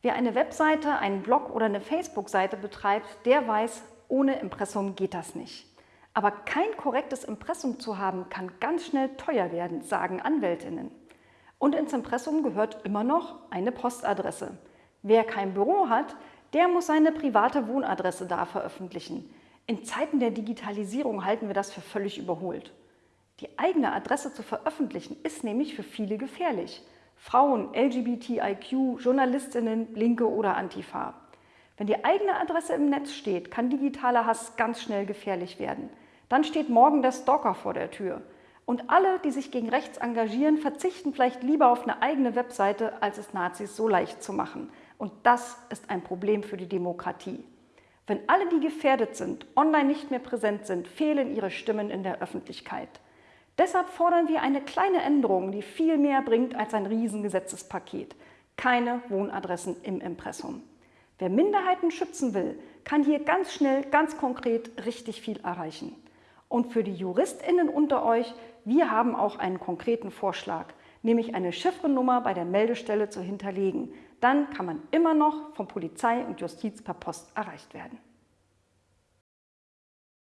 Wer eine Webseite, einen Blog oder eine Facebook-Seite betreibt, der weiß, ohne Impressum geht das nicht. Aber kein korrektes Impressum zu haben, kann ganz schnell teuer werden, sagen Anwältinnen. Und ins Impressum gehört immer noch eine Postadresse. Wer kein Büro hat, der muss seine private Wohnadresse da veröffentlichen. In Zeiten der Digitalisierung halten wir das für völlig überholt. Die eigene Adresse zu veröffentlichen ist nämlich für viele gefährlich. Frauen, LGBTIQ, Journalistinnen, Linke oder Antifa. Wenn die eigene Adresse im Netz steht, kann digitaler Hass ganz schnell gefährlich werden. Dann steht morgen der Stalker vor der Tür. Und alle, die sich gegen rechts engagieren, verzichten vielleicht lieber auf eine eigene Webseite, als es Nazis so leicht zu machen. Und das ist ein Problem für die Demokratie. Wenn alle, die gefährdet sind, online nicht mehr präsent sind, fehlen ihre Stimmen in der Öffentlichkeit. Deshalb fordern wir eine kleine Änderung, die viel mehr bringt als ein Riesengesetzespaket. Keine Wohnadressen im Impressum. Wer Minderheiten schützen will, kann hier ganz schnell, ganz konkret richtig viel erreichen. Und für die JuristInnen unter euch, wir haben auch einen konkreten Vorschlag, nämlich eine Chiffrennummer bei der Meldestelle zu hinterlegen. Dann kann man immer noch von Polizei und Justiz per Post erreicht werden.